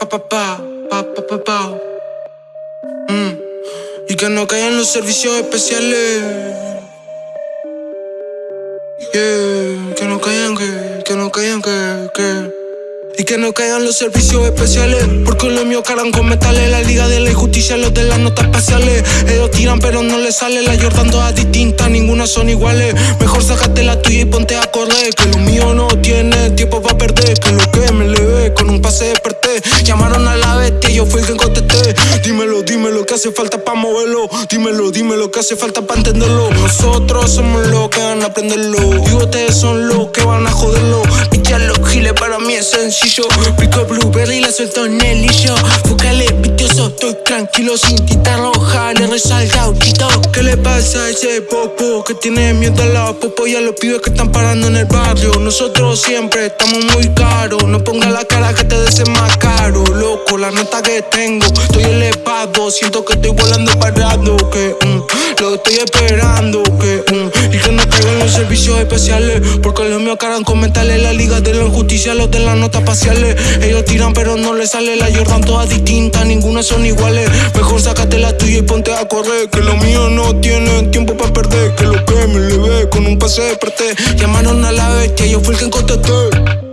pa pa pa, pa pa pa pa. Mm. Y que no caigan los servicios especiales. Yeah, que no caigan, que, que no caigan, que, que. Y que no caigan los servicios especiales Porque los míos caran con metales La liga de la injusticia, los de las notas espaciales Ellos tiran pero no les sale La Jordan todas distintas, ninguna son iguales Mejor sácate la tuya y ponte a correr Que lo mío no tiene tiempo para perder Que lo que Dímelo, dímelo, que hace falta para moverlo Dímelo, dímelo, que hace falta para entenderlo Nosotros somos los que van a aprenderlo. Y son los que van a joderlo. Picharlo, giles para mí es sencillo. Pico blueberry y la suelto en el lillo. Fúcale vitioso, estoy tranquilo sin tita roja Le resalta autito ¿Qué le pasa a ese popo que tiene miedo a la popo Y a los pibes que están parando en el barrio. Nosotros siempre estamos muy caros. No ponga la cara que te des más caro. Loco, la nota que tengo Estoy siento que estoy volando parado Que mm, lo estoy esperando Que mm, y que no caigan los servicios especiales Porque los míos caran con mentales La liga de la injusticia, los de la nota ellos tiran pero no les sale la Jordan todas distintas, ninguna son iguales. Mejor sácate la tuya y ponte a correr Que lo mío no tiene tiempo para perder Que lo que me le ve con un pase de Llamaron a la bestia, yo fui el que contesté